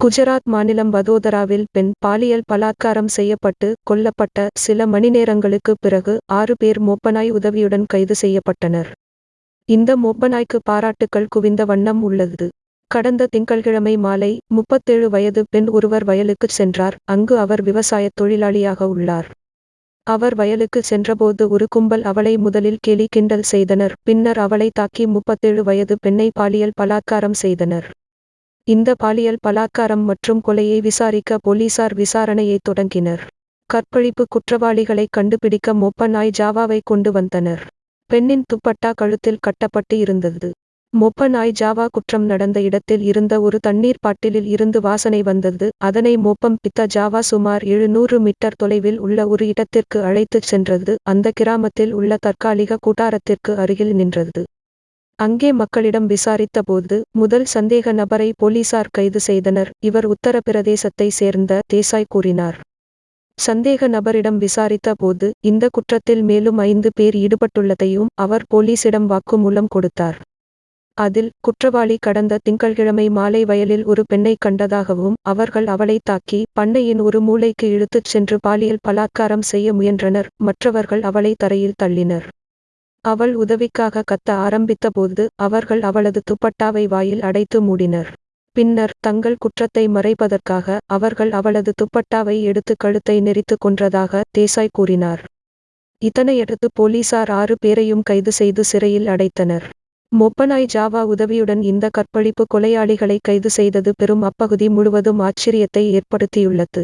குஜராத் மாநிலம் வதோதராவில் பெண் பாலியல் பலாத்காரம் செய்யப்பட்டு கொல்லப்பட்ட சில மணிநேரங்களுக்கு பிறகு ஆறு பேர் மோப்பனாய் உதவியுடன் கைது செய்யப்பட்டனர். இந்த மோப்பனாய்க்கு பாராட்டுக்கள் குவிந்த வண்ணம் உள்ளது. கடந்த திங்கள்கிழமை மாலை முப்பத்தேழு வயது பெண் ஒருவர் வயலுக்குச் சென்றார். அங்கு அவர் விவசாயத் தொழிலாளியாக உள்ளார். அவர் வயலுக்கு சென்றபோது ஒரு கும்பல் அவளை முதலில் கேலி கிண்டல் செய்தனர். பின்னர் அவளை தாக்கி முப்பத்தேழு வயது பெண்ணை பாலியல் பலாத்காரம் செய்தனர். இந்த பாலியல் பலாத்காரம் மற்றும் கொலையை விசாரிக்க போலீசார் விசாரணையை தொடங்கினர். கற்பழிப்பு குற்றவாளிகளை கண்டுபிடிக்க மொப்ப நாய் ஜாவாவை கொண்டு வந்தனர். பெண்ணின் துப்பட்டா கழுத்தில் கட்டப்பட்டு இருந்தது. மொப்ப நாய் ஜாவா குற்றம் நடந்த இடத்தில் இருந்த ஒரு தண்ணீர் பாட்டிலில் இருந்து வாசனை வந்தது. அதனை மோப்பம் பித்த ஜாவா சுமார் எழுநூறு மீட்டர் தொலைவில் உள்ள ஒரு இடத்திற்கு அழைத்துச் சென்றது. அந்த கிராமத்தில் உள்ள தற்காலிக கூட்டாரத்திற்கு அருகில் நின்றது. அங்கே மக்களிடம் விசாரித்தபோது முதல் சந்தேக நபரை போலீசார் கைது செய்தனர். இவர் உத்தரப்பிரதேசத்தை சேர்ந்த தேசாய் கூறினார். சந்தேக நபரிடம் விசாரித்த போது இந்த குற்றத்தில் மேலும் ஐந்து பேர் ஈடுபட்டுள்ளதையும் அவர் போலீசிடம் வாக்குமூலம் கொடுத்தார். அதில் குற்றவாளி கடந்த திங்கள்கிழமை மாலை வயலில் ஒரு பெண்ணை கண்டதாகவும் அவர்கள் அவளை தாக்கி பண்ணையின் ஒரு மூலைக்கு இழுத்துச் சென்று பாலியல் பலாத்காரம் செய்ய முயன்றனர். மற்றவர்கள் அவளை தரையில் தள்ளினர். அவள் உதவிக்காக கத்த ஆரம்பித்தபோது அவர்கள் அவளது துப்பட்டாவை வாயில் அடைத்து மூடினர். பின்னர் தங்கள் குற்றத்தை மறைப்பதற்காக அவர்கள் அவளது துப்பட்டாவை எடுத்து கழுத்தை நெறித்து கொன்றதாக தேசாய் கூறினார். இதனையடுத்து போலீசார் ஆறு பேரையும் கைது செய்து சிறையில் அடைத்தனர். மொப்பனாய் ஜாவா உதவியுடன் இந்த கற்பழிப்பு கொலையாளிகளை கைது செய்தது பெரும் அப்பகுதி முழுவதும் ஆச்சரியத்தை ஏற்படுத்தியுள்ளது.